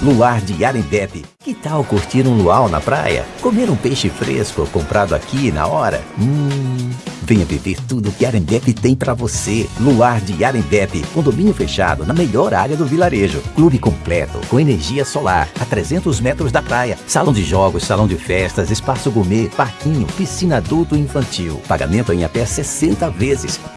Luar de Arembepe. Que tal curtir um luau na praia? Comer um peixe fresco comprado aqui na hora? Hum... Venha viver tudo que Arembepe tem para você. Luar de Arembepe, condomínio fechado na melhor área do vilarejo. Clube completo, com energia solar, a 300 metros da praia. Salão de jogos, salão de festas, espaço gourmet, parquinho, piscina adulto e infantil. Pagamento em até 60 vezes.